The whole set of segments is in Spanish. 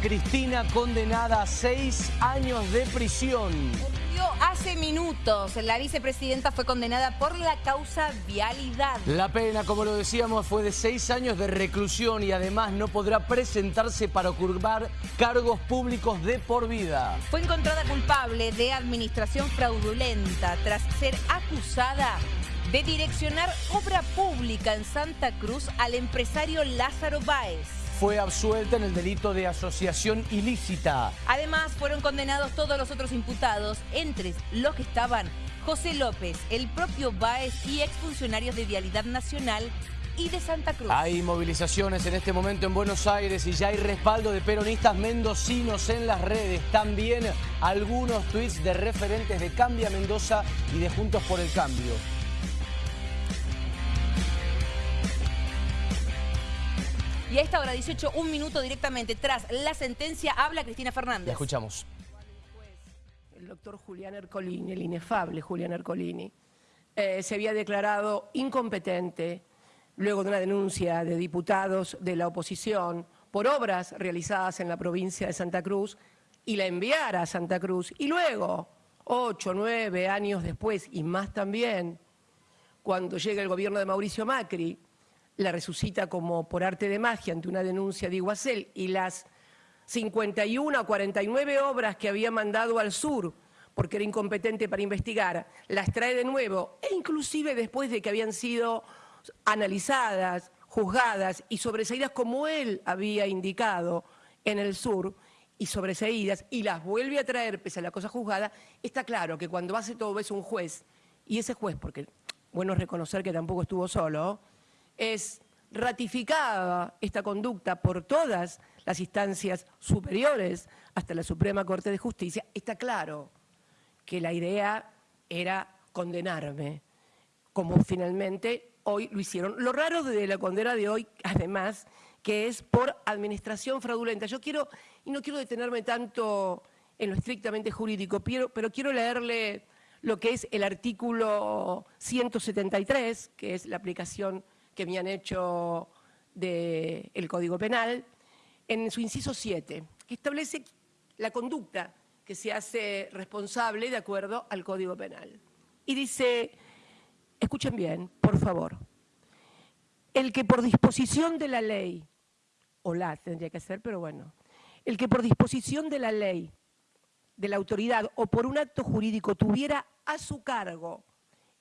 Cristina condenada a seis años de prisión. Hace minutos, la vicepresidenta fue condenada por la causa vialidad. La pena, como lo decíamos, fue de seis años de reclusión y además no podrá presentarse para ocupar cargos públicos de por vida. Fue encontrada culpable de administración fraudulenta tras ser acusada de direccionar obra pública en Santa Cruz al empresario Lázaro Báez fue absuelta en el delito de asociación ilícita. Además, fueron condenados todos los otros imputados, entre los que estaban José López, el propio Báez y exfuncionarios de Vialidad Nacional y de Santa Cruz. Hay movilizaciones en este momento en Buenos Aires y ya hay respaldo de peronistas mendocinos en las redes. También algunos tweets de referentes de Cambia Mendoza y de Juntos por el Cambio. Y a esta hora 18, un minuto directamente tras la sentencia, habla Cristina Fernández. escuchamos. El doctor Julián Ercolini, el inefable Julián Ercolini, eh, se había declarado incompetente luego de una denuncia de diputados de la oposición por obras realizadas en la provincia de Santa Cruz y la enviara a Santa Cruz. Y luego, ocho, nueve años después y más también, cuando llega el gobierno de Mauricio Macri, la resucita como por arte de magia ante una denuncia de Iguacel y las 51 o 49 obras que había mandado al sur porque era incompetente para investigar, las trae de nuevo e inclusive después de que habían sido analizadas, juzgadas y sobreseídas como él había indicado en el sur y sobreseídas y las vuelve a traer pese a la cosa juzgada, está claro que cuando hace todo eso un juez, y ese juez, porque bueno es reconocer que tampoco estuvo solo, es ratificada esta conducta por todas las instancias superiores hasta la Suprema Corte de Justicia, está claro que la idea era condenarme, como finalmente hoy lo hicieron. Lo raro de la condena de hoy, además, que es por administración fraudulenta. Yo quiero, y no quiero detenerme tanto en lo estrictamente jurídico, pero, quiero leerle lo que es el artículo 173, que es la aplicación que me han hecho del Código Penal, en su inciso 7, que establece la conducta que se hace responsable de acuerdo al Código Penal. Y dice, escuchen bien, por favor, el que por disposición de la ley, o la tendría que ser, pero bueno, el que por disposición de la ley, de la autoridad o por un acto jurídico tuviera a su cargo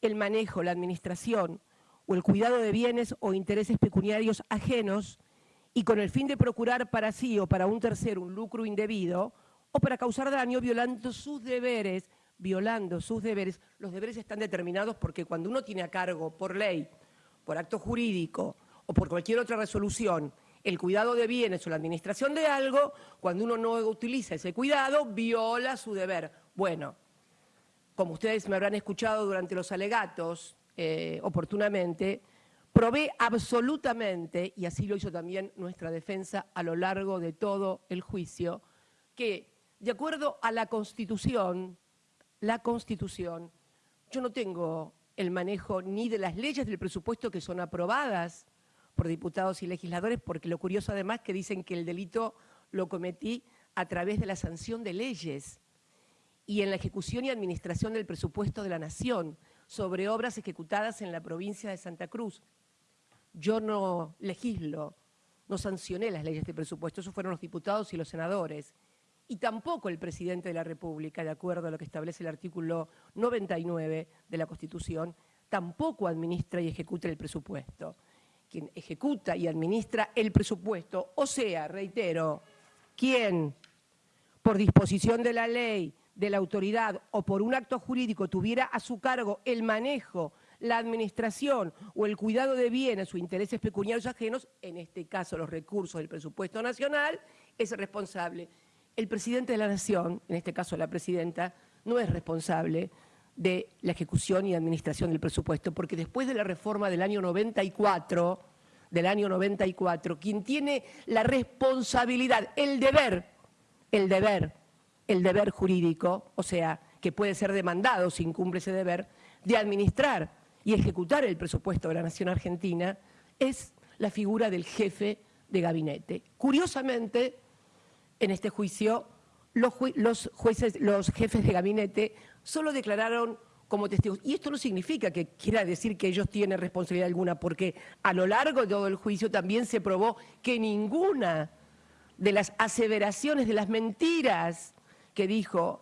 el manejo, la administración o el cuidado de bienes o intereses pecuniarios ajenos y con el fin de procurar para sí o para un tercero un lucro indebido o para causar daño violando sus deberes, violando sus deberes. Los deberes están determinados porque cuando uno tiene a cargo por ley, por acto jurídico o por cualquier otra resolución el cuidado de bienes o la administración de algo, cuando uno no utiliza ese cuidado, viola su deber. Bueno, como ustedes me habrán escuchado durante los alegatos, eh, oportunamente, probé absolutamente, y así lo hizo también nuestra defensa a lo largo de todo el juicio, que de acuerdo a la Constitución, la Constitución, yo no tengo el manejo ni de las leyes del presupuesto que son aprobadas por diputados y legisladores, porque lo curioso además que dicen que el delito lo cometí a través de la sanción de leyes y en la ejecución y administración del presupuesto de la Nación sobre obras ejecutadas en la provincia de Santa Cruz. Yo no legislo, no sancioné las leyes de presupuesto, esos fueron los diputados y los senadores. Y tampoco el presidente de la República, de acuerdo a lo que establece el artículo 99 de la Constitución, tampoco administra y ejecuta el presupuesto. Quien ejecuta y administra el presupuesto, o sea, reitero, quien por disposición de la ley de la autoridad o por un acto jurídico tuviera a su cargo el manejo, la administración o el cuidado de bienes o intereses pecuniarios ajenos, en este caso los recursos del presupuesto nacional, es responsable. El presidente de la Nación, en este caso la presidenta, no es responsable de la ejecución y administración del presupuesto, porque después de la reforma del año 94, del año 94, quien tiene la responsabilidad, el deber, el deber el deber jurídico, o sea, que puede ser demandado si incumple ese deber, de administrar y ejecutar el presupuesto de la Nación Argentina, es la figura del jefe de gabinete. Curiosamente, en este juicio, los, jueces, los jefes de gabinete solo declararon como testigos. Y esto no significa que quiera decir que ellos tienen responsabilidad alguna, porque a lo largo de todo el juicio también se probó que ninguna de las aseveraciones, de las mentiras que dijo,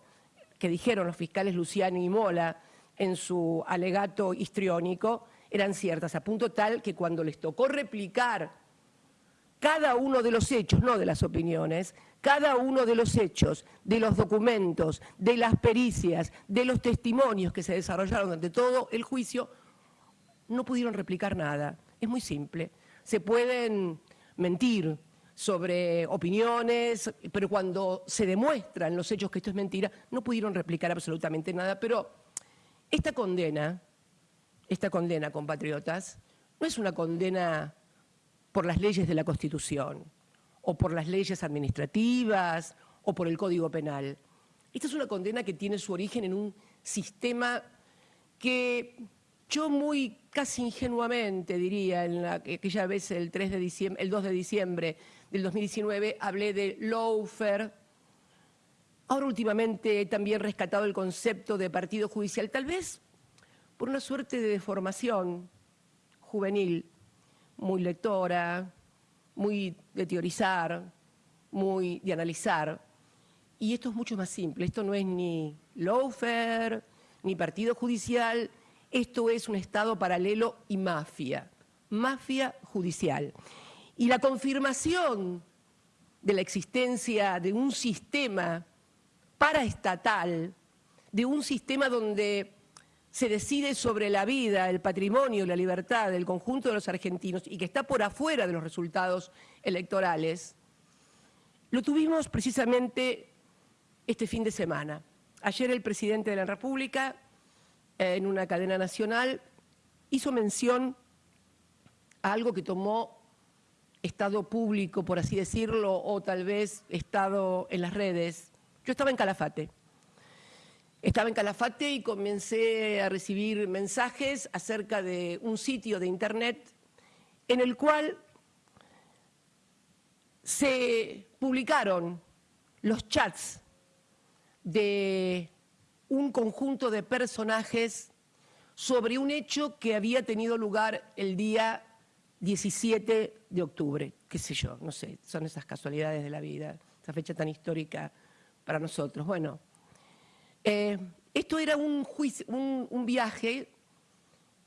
que dijeron los fiscales Luciani y Mola en su alegato histriónico, eran ciertas, a punto tal que cuando les tocó replicar cada uno de los hechos, no de las opiniones, cada uno de los hechos, de los documentos, de las pericias, de los testimonios que se desarrollaron durante todo el juicio, no pudieron replicar nada. Es muy simple. Se pueden mentir sobre opiniones, pero cuando se demuestran los hechos que esto es mentira, no pudieron replicar absolutamente nada. Pero esta condena, esta condena, compatriotas, no es una condena por las leyes de la Constitución o por las leyes administrativas o por el Código Penal. Esta es una condena que tiene su origen en un sistema que yo muy casi ingenuamente diría, en la, aquella vez el, 3 de diciembre, el 2 de diciembre del 2019 hablé de lawfare, ahora últimamente he también rescatado el concepto de partido judicial, tal vez por una suerte de deformación juvenil, muy lectora, muy de teorizar, muy de analizar. Y esto es mucho más simple, esto no es ni lawfare, ni partido judicial, esto es un Estado paralelo y mafia, mafia judicial. Y la confirmación de la existencia de un sistema paraestatal, de un sistema donde se decide sobre la vida, el patrimonio, la libertad del conjunto de los argentinos y que está por afuera de los resultados electorales, lo tuvimos precisamente este fin de semana. Ayer el presidente de la República, en una cadena nacional, hizo mención a algo que tomó estado público, por así decirlo, o tal vez estado en las redes. Yo estaba en Calafate. Estaba en Calafate y comencé a recibir mensajes acerca de un sitio de internet en el cual se publicaron los chats de un conjunto de personajes sobre un hecho que había tenido lugar el día 17 de octubre, qué sé yo, no sé, son esas casualidades de la vida, esa fecha tan histórica para nosotros. Bueno, eh, esto era un, viaje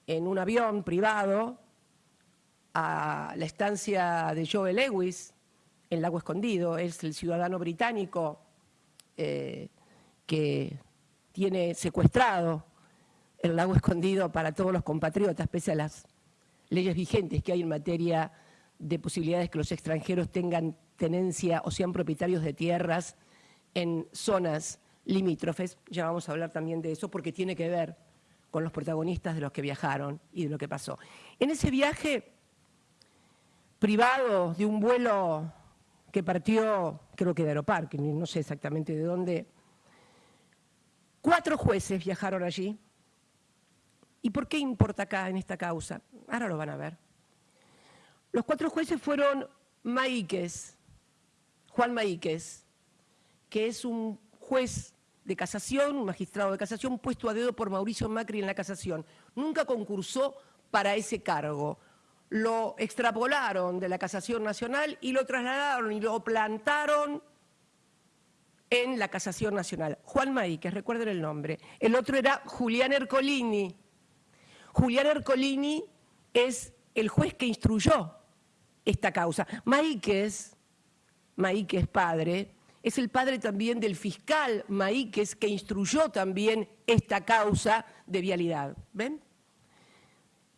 en un avión privado a la estancia de Joe Lewis, en Lago Escondido. Es el ciudadano británico eh, que tiene secuestrado el Lago Escondido para todos los compatriotas, pese a las leyes vigentes que hay en materia de posibilidades que los extranjeros tengan tenencia o sean propietarios de tierras en zonas limítrofes, ya vamos a hablar también de eso porque tiene que ver con los protagonistas de los que viajaron y de lo que pasó. En ese viaje privado de un vuelo que partió, creo que de Aeroparque, no sé exactamente de dónde, cuatro jueces viajaron allí. ¿Y por qué importa acá en esta causa? Ahora lo van a ver. Los cuatro jueces fueron Maíquez, Juan Maíquez, que es un juez de casación, un magistrado de casación puesto a dedo por Mauricio Macri en la casación. Nunca concursó para ese cargo. Lo extrapolaron de la casación nacional y lo trasladaron y lo plantaron en la casación nacional. Juan Maíquez, recuerden el nombre. El otro era Julián Ercolini. Julián Ercolini es el juez que instruyó esta causa. Maíquez, Maíquez padre, es el padre también del fiscal Maíquez, que instruyó también esta causa de vialidad. ¿Ven?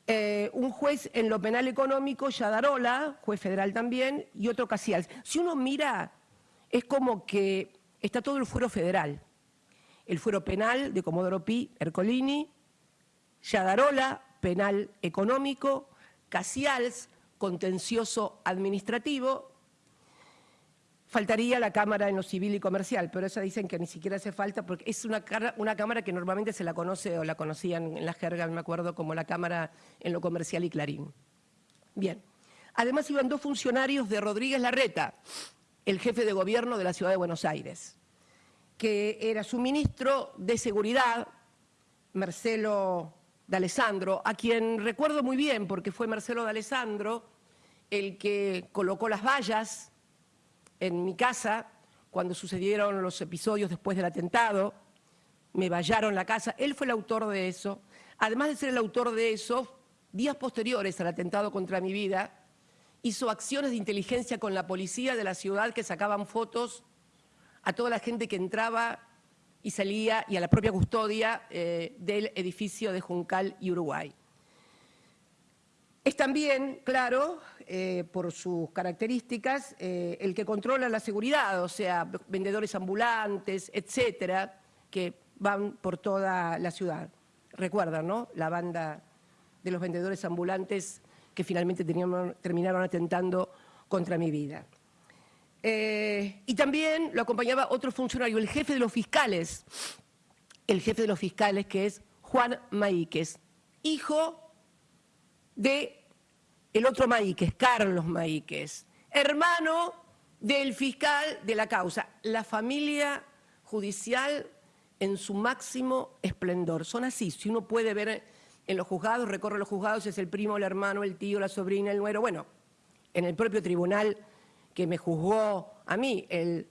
Eh, un juez en lo penal económico, Yadarola, juez federal también, y otro Casials. Si uno mira, es como que está todo el fuero federal. El fuero penal de Comodoro Pi, Ercolini, Yadarola, penal económico, Casials, contencioso administrativo, Faltaría la cámara en lo civil y comercial, pero esa dicen que ni siquiera hace falta porque es una, cámara que normalmente se la conoce o la conocían en la jerga, me acuerdo, como la cámara en lo comercial y Clarín. Bien. Además iban dos funcionarios de Rodríguez Larreta, el jefe de gobierno de la ciudad de Buenos Aires, que era su ministro de Seguridad, Marcelo D'Alessandro, a quien recuerdo muy bien porque fue Marcelo D'Alessandro el que colocó las vallas en mi casa cuando sucedieron los episodios después del atentado, me vallaron la casa, él fue el autor de eso. Además de ser el autor de eso, días posteriores al atentado contra mi vida, hizo acciones de inteligencia con la policía de la ciudad que sacaban fotos a toda la gente que entraba y salía y a la propia custodia eh, del edificio de Juncal y Uruguay. Es también, claro, eh, por sus características, eh, el que controla la seguridad, o sea, vendedores ambulantes, etcétera, que van por toda la ciudad. Recuerdan, ¿no? La banda de los vendedores ambulantes que finalmente terminaron atentando contra mi vida. Eh, y también lo acompañaba otro funcionario, el jefe de los fiscales, el jefe de los fiscales que es Juan Maíquez, hijo de el otro Maíquez, Carlos Maíquez, hermano del fiscal de la causa. La familia judicial en su máximo esplendor. Son así, si uno puede ver en los juzgados, recorre los juzgados, es el primo, el hermano, el tío, la sobrina, el nuero. Bueno, en el propio tribunal que me juzgó a mí, el,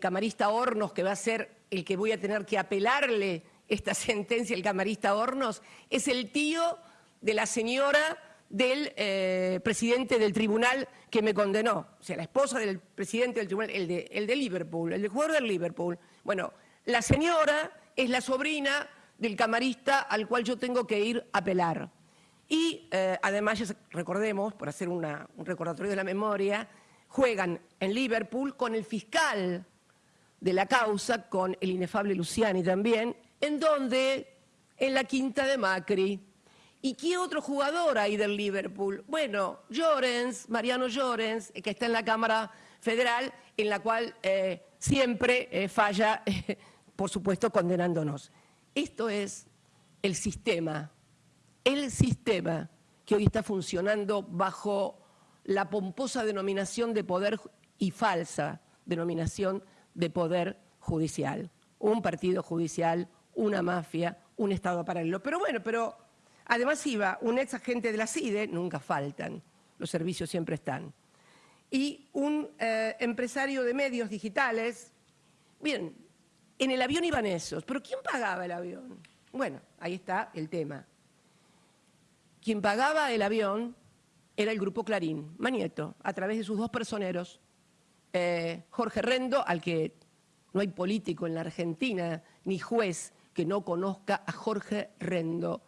camarista Hornos, que va a ser el que voy a tener que apelarle esta sentencia, el camarista Hornos, es el tío de la señora del eh, presidente del tribunal que me condenó. O sea, la esposa del presidente del tribunal, el de, de Liverpool, el de jugador del Liverpool. Bueno, la señora es la sobrina del camarista al cual yo tengo que ir a apelar. Y eh, además, recordemos, por hacer un recordatorio de la memoria, juegan en Liverpool con el fiscal de la causa, con el inefable Luciani también, en donde, en la quinta de Macri. ¿Y qué otro jugador hay del Liverpool? Bueno, Llorens, Mariano Llorens, que está en la Cámara Federal, en la cual eh, siempre eh, falla, por supuesto, condenándonos. Esto es el sistema, el sistema que hoy está funcionando bajo la pomposa denominación de poder y falsa denominación de poder judicial. Un partido judicial, una mafia, un Estado paralelo. Pero bueno, pero además iba un ex agente de la CIDE, nunca faltan, los servicios siempre están, y un eh, empresario de medios digitales. Bien, en el avión iban esos, pero ¿quién pagaba el avión? Bueno, ahí está el tema. Quien pagaba el avión era el grupo Clarín, Manieto, a través de sus dos personeros, eh, Jorge Rendo, al que no hay político en la Argentina ni juez que no conozca a Jorge Rendo,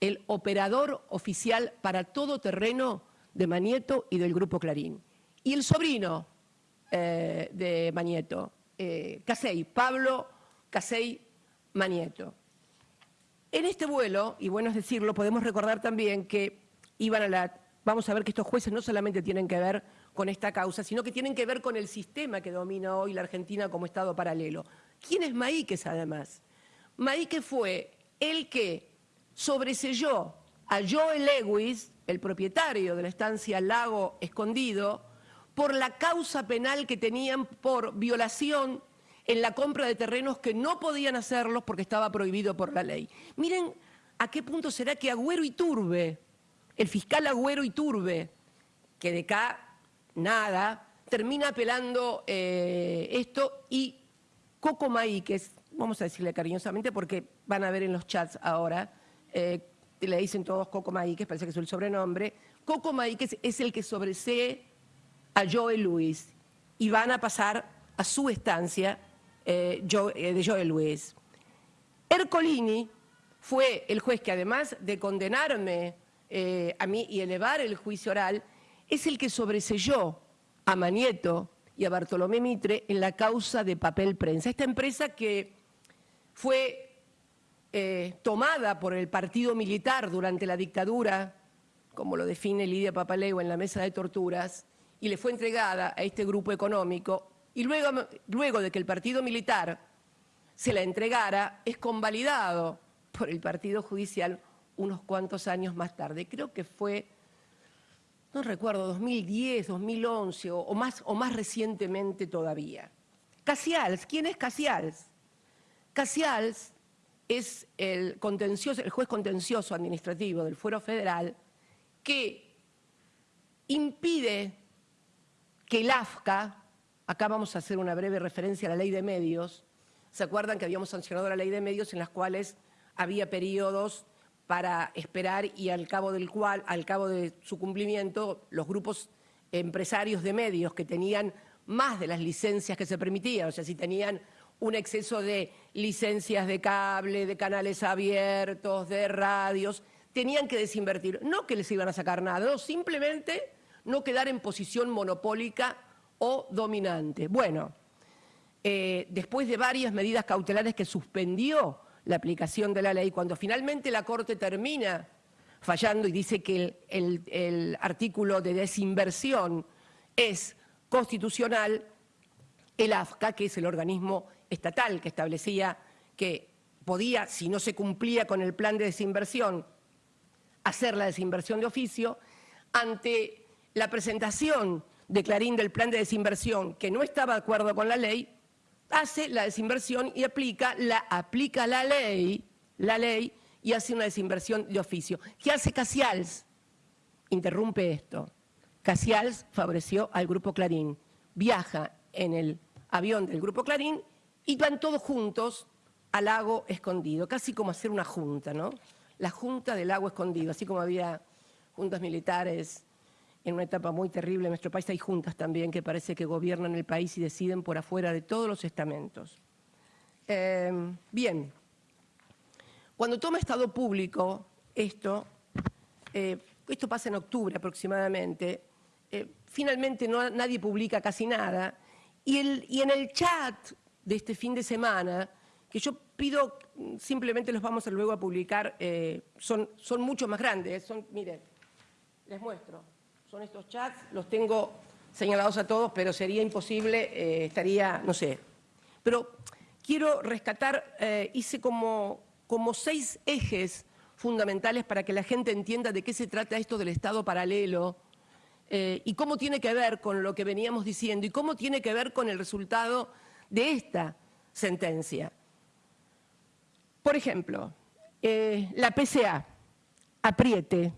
el operador oficial para todo terreno de Manieto y del grupo Clarín. Y el sobrino eh, de Manieto, eh, Casey, Pablo Casey Manieto. En este vuelo, y bueno es decirlo, podemos recordar también que iban a la... Vamos a ver que estos jueces no solamente tienen que ver con esta causa, sino que tienen que ver con el sistema que domina hoy la Argentina como Estado paralelo. ¿Quién es Maíquez, además? Maíquez fue el que sobreselló a Joel Lewis, el propietario de la estancia Lago Escondido, por la causa penal que tenían por violación en la compra de terrenos que no podían hacerlos porque estaba prohibido por la ley. Miren a qué punto será que Agüero y Turbe, el fiscal Agüero y Turbe, que de acá nada, termina apelando eh, esto y Coco Maí, que es, vamos a decirle cariñosamente porque van a ver en los chats ahora, eh, le dicen todos Coco Maí, que parece que es el sobrenombre, Coco Maí, que es el que sobresee a Joel Luis y van a pasar a su estancia eh, de Joel Luis. Ercolini fue el juez que además de condenarme eh, a mí y elevar el juicio oral, es el que sobreselló a Manieto y a Bartolomé Mitre en la causa de papel prensa. Esta empresa que fue tomada por el partido militar durante la dictadura, como lo define Lidia Papaleo en la mesa de torturas, y le fue entregada a este grupo económico y luego, luego de que el partido militar se la entregara, es convalidado por el partido judicial unos cuantos años más tarde. Creo que fue no recuerdo, 2010, 2011 o, más, o más recientemente todavía. Casials, ¿quién es Casials? Casials es el, contencioso, el juez contencioso administrativo del Fuero Federal que impide que el AFCA, acá vamos a hacer una breve referencia a la ley de medios, ¿se acuerdan que habíamos sancionado la ley de medios en las cuales había periodos para esperar y al cabo del cual, al cabo de su cumplimiento, los grupos empresarios de medios que tenían más de las licencias que se permitían, o sea, si tenían un exceso de licencias de cable, de canales abiertos, de radios, tenían que desinvertir. No que les iban a sacar nada, no, simplemente no quedar en posición monopólica o dominante. Bueno, eh, después de varias medidas cautelares que suspendió la aplicación de la ley, cuando finalmente la Corte termina fallando y dice que el, artículo de desinversión es constitucional, el AFCA, que es el organismo estatal que establecía que podía, si no se cumplía con el plan de desinversión, hacer la desinversión de oficio, ante la presentación de Clarín del plan de desinversión que no estaba de acuerdo con la ley, hace la desinversión y aplica la, aplica la ley, la ley y hace una desinversión de oficio. ¿Qué hace Casials? Interrumpe esto. Casials favoreció al Grupo Clarín. Viaja en el avión del Grupo Clarín y van todos juntos al lago escondido, casi como hacer una junta, ¿no? La junta del lago escondido, así como había juntas militares en una etapa muy terrible en nuestro país. Hay juntas también que parece que gobiernan el país y deciden por afuera de todos los estamentos. Em, bien, cuando toma estado público esto, eh, esto pasa en octubre aproximadamente, eh, finalmente no, nadie publica casi nada, y, el, y en el chat de este fin de semana, que yo pido, simplemente los vamos luego a publicar, eh, son, son mucho más grandes, son, miren, les muestro son estos chats, los tengo señalados a todos, pero sería imposible, eh, estaría, no sé. Pero quiero rescatar, eh, hice como, como seis ejes fundamentales para que la gente entienda de qué se trata esto del Estado paralelo eh, y cómo tiene que ver con lo que veníamos diciendo y cómo tiene que ver con el resultado de esta sentencia. Por ejemplo, la PCA, apriete,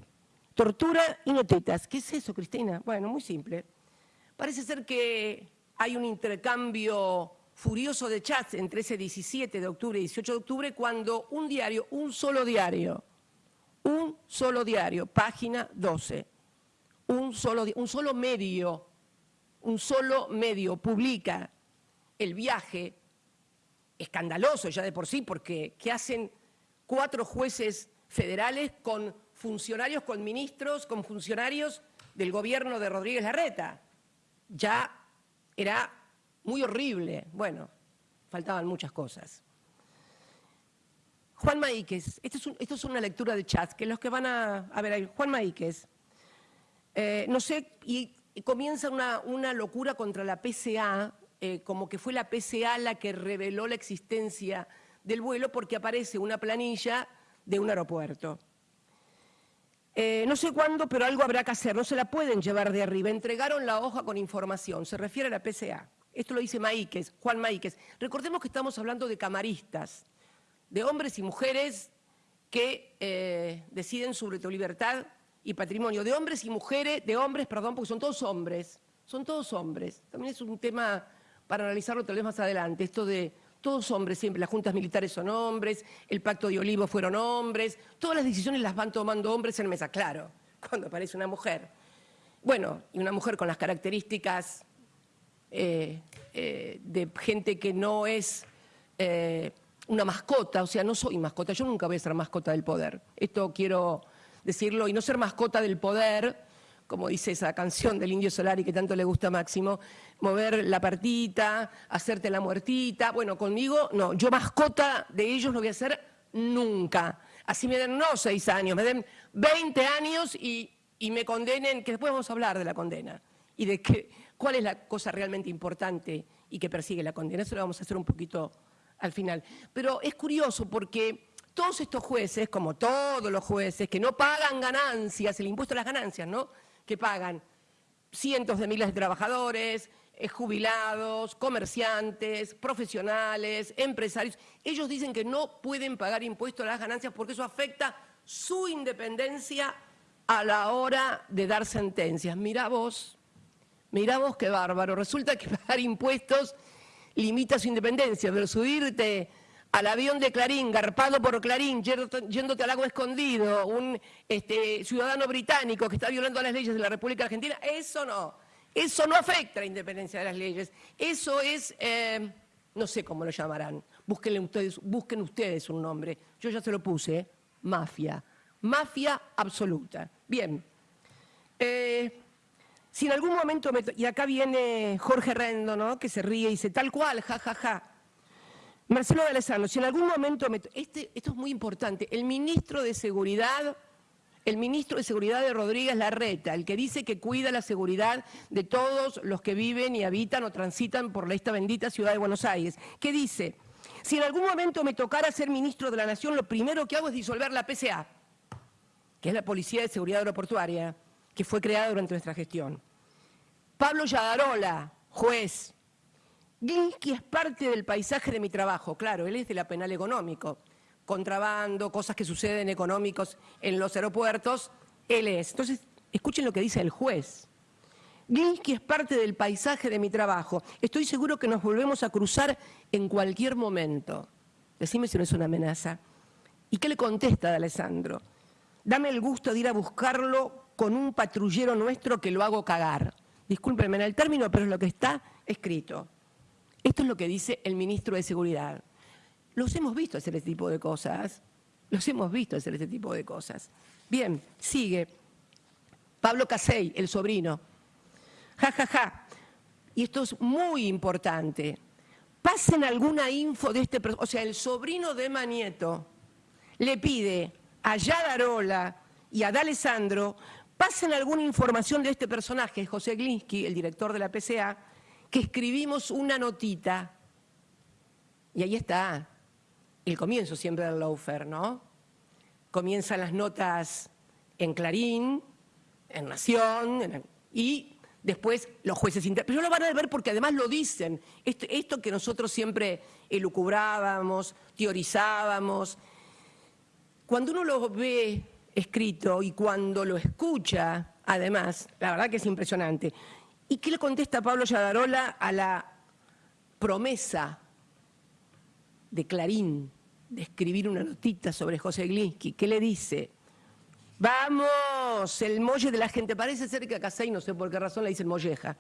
Tortura y notetas. ¿Qué es eso, Cristina? Bueno, muy simple. Parece ser que hay un intercambio furioso de chats entre ese 17 de octubre y 18 de octubre cuando un diario, un solo diario, un solo diario, página 12, un solo, un solo medio, un solo medio publica el viaje escandaloso ya de por sí, porque ¿qué hacen cuatro jueces federales con funcionarios con ministros, con funcionarios del gobierno de Rodríguez Larreta. Ya era muy horrible. Bueno, faltaban muchas cosas. Juan Maíquez, esto es, una lectura de chat, que los que van a, a ver, Juan Maíquez, eh, no sé, y, comienza una, locura contra la PCA, eh, como que fue la PCA la que reveló la existencia del vuelo porque aparece una planilla de un aeropuerto. Eh, no sé cuándo, pero algo habrá que hacer, no se la pueden llevar de arriba. Entregaron la hoja con información, se refiere a la PCA. Esto lo dice Maíquez, Juan Maíquez. Recordemos que estamos hablando de camaristas, de hombres y mujeres que eh, deciden sobre tu libertad y patrimonio, de hombres y mujeres, de hombres, perdón, porque son todos hombres, son todos hombres. También es un tema para analizarlo tal vez más adelante, esto de todos hombres siempre, las juntas militares son hombres, el pacto de Olivo fueron hombres, todas las decisiones las van tomando hombres en mesa, claro, cuando aparece una mujer. Bueno, y una mujer con las características eh, eh, de gente que no es eh, una mascota, o sea, no soy mascota, yo nunca voy a ser mascota del poder. Esto quiero decirlo, y no ser mascota del poder como dice esa canción del Indio Solari que tanto le gusta a Máximo, mover la partita, hacerte la muertita. Bueno, conmigo no, yo mascota de ellos no voy a ser nunca. Así me den no seis años, me den 20 años y, me condenen, que después vamos a hablar de la condena y de que, cuál es la cosa realmente importante y que persigue la condena. Eso lo vamos a hacer un poquito al final. Pero es curioso porque todos estos jueces, como todos los jueces, que no pagan ganancias, el impuesto a las ganancias, ¿no? Que pagan cientos de miles de trabajadores, eh, jubilados, comerciantes, profesionales, empresarios. Ellos dicen que no pueden pagar impuestos a las ganancias porque eso afecta su independencia a la hora de dar sentencias. Mira vos, mira vos qué bárbaro. Resulta que pagar impuestos limita su independencia, pero subirte al avión de Clarín, garpado por Clarín, yéndote al lago escondido, un este, ciudadano británico que está violando las leyes de la República Argentina, eso no. Eso no afecta a la independencia de las leyes. Eso es, eh, no sé cómo lo llamarán. ustedes, busquen ustedes un nombre. Yo ya se lo puse, mafia. Mafia absoluta. Bien. Eh, si en algún momento, y acá viene Jorge Rendo, ¿no? que se ríe y dice, tal cual, ja, ja, ja. Marcelo de Alessandro, si en algún momento, este, esto es muy importante, el ministro de Seguridad, el ministro de Seguridad de Rodríguez Larreta, el que dice que cuida la seguridad de todos los que viven y habitan o transitan por esta bendita ciudad de Buenos Aires, que dice, si en algún momento me tocara ser ministro de la Nación, lo primero que hago es disolver la PCA, que es la Policía de Seguridad Aeroportuaria, que fue creada durante nuestra gestión. Pablo Yadarola, juez. Glinsky es parte del paisaje de mi trabajo, claro, él es de la penal económico. Contrabando, cosas que suceden económicos en los aeropuertos, él es. Entonces, escuchen lo que dice el juez. Glinsky es parte del paisaje de mi trabajo. Estoy seguro que nos volvemos a cruzar en cualquier momento. Decime si no es una amenaza. ¿Y qué le contesta de Alessandro? Dame el gusto de ir a buscarlo con un patrullero nuestro que lo hago cagar. Discúlpenme en el término, pero es lo que está escrito. Esto es lo que dice el ministro de Seguridad. Los hemos visto hacer este tipo de cosas. Los hemos visto hacer este tipo de cosas. Bien, sigue. Pablo Casey, el sobrino. Ja, ja, ja. Y esto es muy importante. Pasen alguna info de este... O sea, el sobrino de Manieto le pide a Yadarola y a D'Alessandro pasen alguna información de este personaje, José Glinsky, el director de la PCA, que escribimos una notita. Y ahí está el comienzo siempre del Laufer, ¿no? Comienzan las notas en Clarín, en Nación, y después los jueces internos. Pero lo van a ver porque además lo dicen. Esto, esto que nosotros siempre elucubrábamos, teorizábamos, cuando uno lo ve escrito y cuando lo escucha, además, la verdad que es impresionante. ¿Y qué le contesta Pablo Yadarola a la promesa de Clarín de escribir una notita sobre José Glinsky? ¿Qué le dice? Vamos, el molle de la gente. Parece ser que a Casey, no sé por qué razón, le dicen molleja.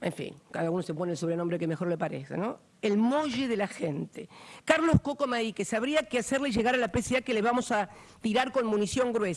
En fin, cada uno se pone el sobrenombre que mejor le parece, ¿no? El molle de la gente. Carlos Coco que sabría que hacerle llegar a la PCA que le vamos a tirar con munición gruesa.